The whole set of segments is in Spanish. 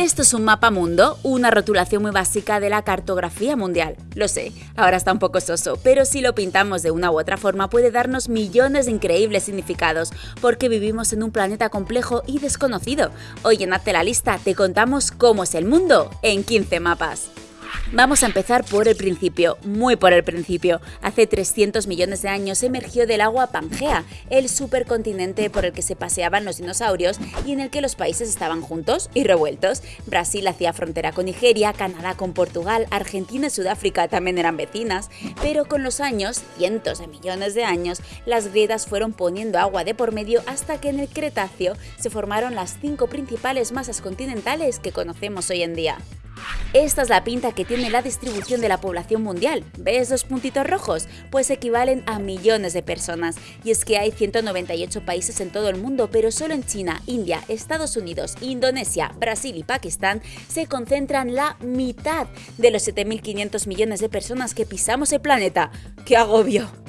Esto es un mapa mundo, una rotulación muy básica de la cartografía mundial. Lo sé, ahora está un poco soso, pero si lo pintamos de una u otra forma puede darnos millones de increíbles significados, porque vivimos en un planeta complejo y desconocido. Hoy en Hazte la lista te contamos cómo es el mundo en 15 mapas. Vamos a empezar por el principio, muy por el principio. Hace 300 millones de años emergió del agua Pangea, el supercontinente por el que se paseaban los dinosaurios y en el que los países estaban juntos y revueltos. Brasil hacía frontera con Nigeria, Canadá con Portugal, Argentina y Sudáfrica también eran vecinas, pero con los años, cientos de millones de años, las grietas fueron poniendo agua de por medio hasta que en el Cretáceo se formaron las cinco principales masas continentales que conocemos hoy en día. Esta es la pinta que tiene la distribución de la población mundial. ¿Ves los puntitos rojos? Pues equivalen a millones de personas. Y es que hay 198 países en todo el mundo, pero solo en China, India, Estados Unidos, Indonesia, Brasil y Pakistán se concentran la mitad de los 7.500 millones de personas que pisamos el planeta. ¡Qué agobio!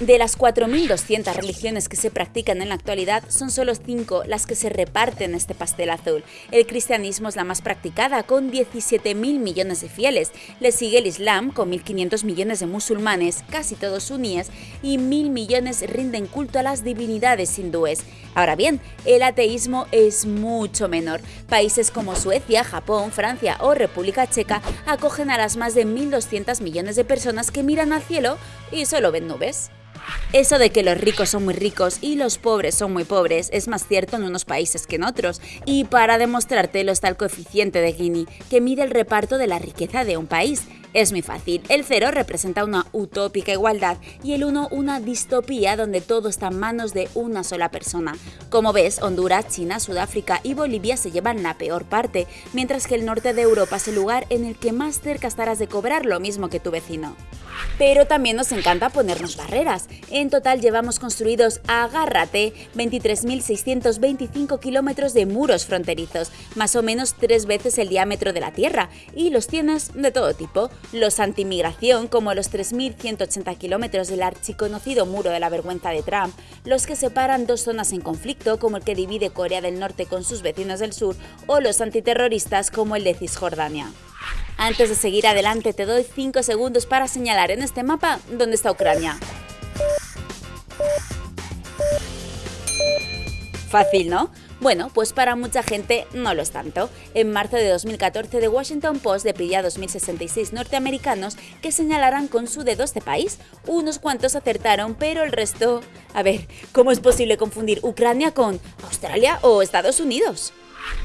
De las 4.200 religiones que se practican en la actualidad, son solo 5 las que se reparten este pastel azul. El cristianismo es la más practicada, con 17.000 millones de fieles. Le sigue el Islam, con 1.500 millones de musulmanes, casi todos suníes, y 1.000 millones rinden culto a las divinidades hindúes. Ahora bien, el ateísmo es mucho menor. Países como Suecia, Japón, Francia o República Checa acogen a las más de 1.200 millones de personas que miran al cielo y solo ven nubes. Eso de que los ricos son muy ricos y los pobres son muy pobres es más cierto en unos países que en otros, y para demostrártelo está el coeficiente de Gini, que mide el reparto de la riqueza de un país. Es muy fácil, el 0 representa una utópica igualdad y el 1 una distopía donde todo está en manos de una sola persona. Como ves, Honduras, China, Sudáfrica y Bolivia se llevan la peor parte, mientras que el norte de Europa es el lugar en el que más cerca estarás de cobrar lo mismo que tu vecino. Pero también nos encanta ponernos barreras. En total llevamos construidos, agárrate, 23.625 kilómetros de muros fronterizos, más o menos tres veces el diámetro de la Tierra, y los tienes de todo tipo. Los antimigración, como los 3.180 kilómetros del archiconocido muro de la vergüenza de Trump, los que separan dos zonas en conflicto, como el que divide Corea del Norte con sus vecinos del sur, o los antiterroristas, como el de Cisjordania. Antes de seguir adelante te doy 5 segundos para señalar en este mapa dónde está Ucrania. Fácil, ¿no? Bueno, pues para mucha gente no lo es tanto. En marzo de 2014, The Washington Post le pidió a 2.066 norteamericanos que señalaran con su dedo este país. Unos cuantos acertaron, pero el resto... A ver, ¿cómo es posible confundir Ucrania con Australia o Estados Unidos?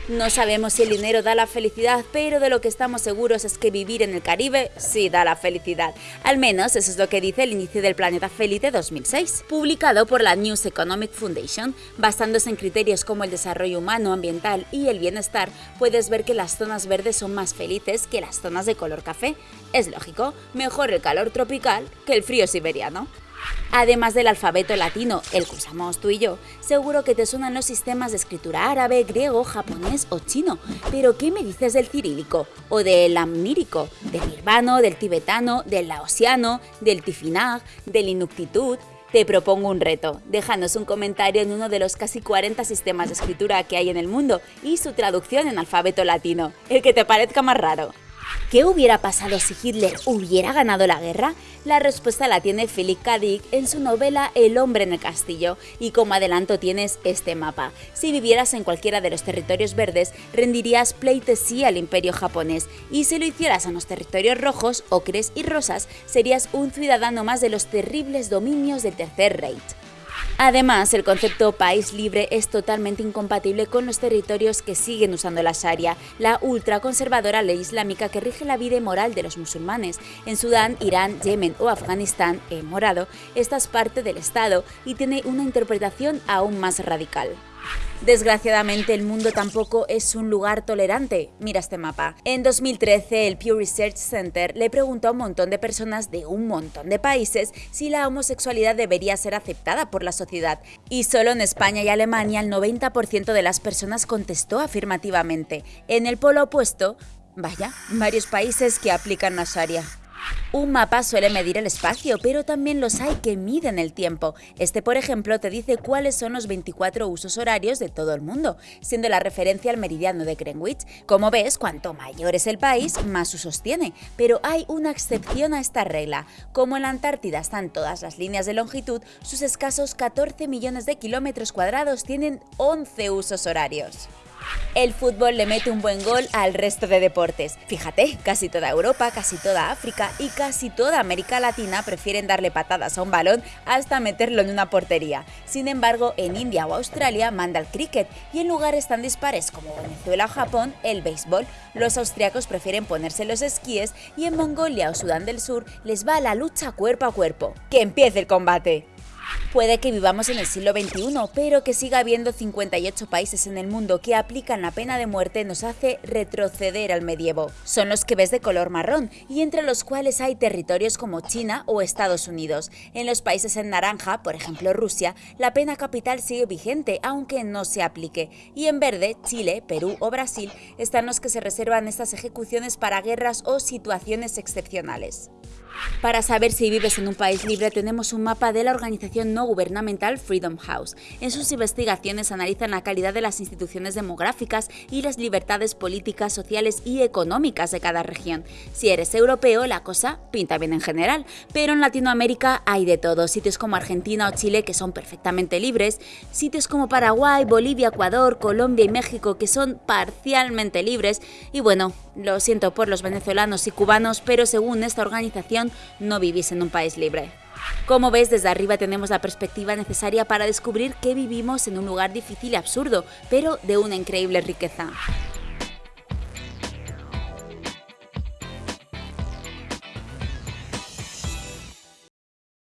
No sabemos si el dinero da la felicidad, pero de lo que estamos seguros es que vivir en el Caribe sí da la felicidad. Al menos eso es lo que dice el índice del planeta feliz de 2006, publicado por la News Economic Foundation. Basándose en criterios como el desarrollo humano, ambiental y el bienestar, puedes ver que las zonas verdes son más felices que las zonas de color café. Es lógico, mejor el calor tropical que el frío siberiano. Además del alfabeto latino, el que usamos tú y yo, seguro que te suenan los sistemas de escritura árabe, griego, japonés o chino. Pero ¿qué me dices del cirílico? ¿O del amnírico? ¿Del birmano, del tibetano, del laosiano, del tifinag, del inuktitut? Te propongo un reto. Déjanos un comentario en uno de los casi 40 sistemas de escritura que hay en el mundo y su traducción en alfabeto latino, el que te parezca más raro. ¿Qué hubiera pasado si Hitler hubiera ganado la guerra? La respuesta la tiene Philip K. Dick en su novela El hombre en el castillo, y como adelanto tienes este mapa. Si vivieras en cualquiera de los territorios verdes, rendirías pleitesía al imperio japonés, y si lo hicieras en los territorios rojos, ocres y rosas, serías un ciudadano más de los terribles dominios del Tercer Reich. Además, el concepto país libre es totalmente incompatible con los territorios que siguen usando la Sharia, la ultraconservadora ley islámica que rige la vida y moral de los musulmanes. En Sudán, Irán, Yemen o Afganistán, en morado, esta es parte del Estado y tiene una interpretación aún más radical. Desgraciadamente el mundo tampoco es un lugar tolerante. Mira este mapa. En 2013 el Pew Research Center le preguntó a un montón de personas de un montón de países si la homosexualidad debería ser aceptada por la sociedad y solo en España y Alemania el 90% de las personas contestó afirmativamente. En el polo opuesto, vaya, varios países que aplican la Sharia. Un mapa suele medir el espacio, pero también los hay que miden el tiempo. Este, por ejemplo, te dice cuáles son los 24 usos horarios de todo el mundo, siendo la referencia al meridiano de Greenwich. Como ves, cuanto mayor es el país, más usos tiene, pero hay una excepción a esta regla. Como en la Antártida están todas las líneas de longitud, sus escasos 14 millones de kilómetros cuadrados tienen 11 usos horarios. El fútbol le mete un buen gol al resto de deportes. Fíjate, casi toda Europa, casi toda África y casi toda América Latina prefieren darle patadas a un balón hasta meterlo en una portería. Sin embargo, en India o Australia manda el cricket y en lugares tan dispares como Venezuela o Japón, el béisbol. Los austriacos prefieren ponerse los esquíes y en Mongolia o Sudán del Sur les va la lucha cuerpo a cuerpo. ¡Que empiece el combate! Puede que vivamos en el siglo XXI, pero que siga habiendo 58 países en el mundo que aplican la pena de muerte nos hace retroceder al medievo. Son los que ves de color marrón y entre los cuales hay territorios como China o Estados Unidos. En los países en naranja, por ejemplo Rusia, la pena capital sigue vigente aunque no se aplique. Y en verde, Chile, Perú o Brasil están los que se reservan estas ejecuciones para guerras o situaciones excepcionales. Para saber si vives en un país libre tenemos un mapa de la organización no gubernamental Freedom House. En sus investigaciones analizan la calidad de las instituciones demográficas y las libertades políticas, sociales y económicas de cada región. Si eres europeo, la cosa pinta bien en general, pero en Latinoamérica hay de todo, sitios como Argentina o Chile que son perfectamente libres, sitios como Paraguay, Bolivia, Ecuador, Colombia y México que son parcialmente libres y bueno, lo siento por los venezolanos y cubanos, pero según esta organización no vivís en un país libre. Como ves, desde arriba tenemos la perspectiva necesaria para descubrir que vivimos en un lugar difícil y absurdo, pero de una increíble riqueza.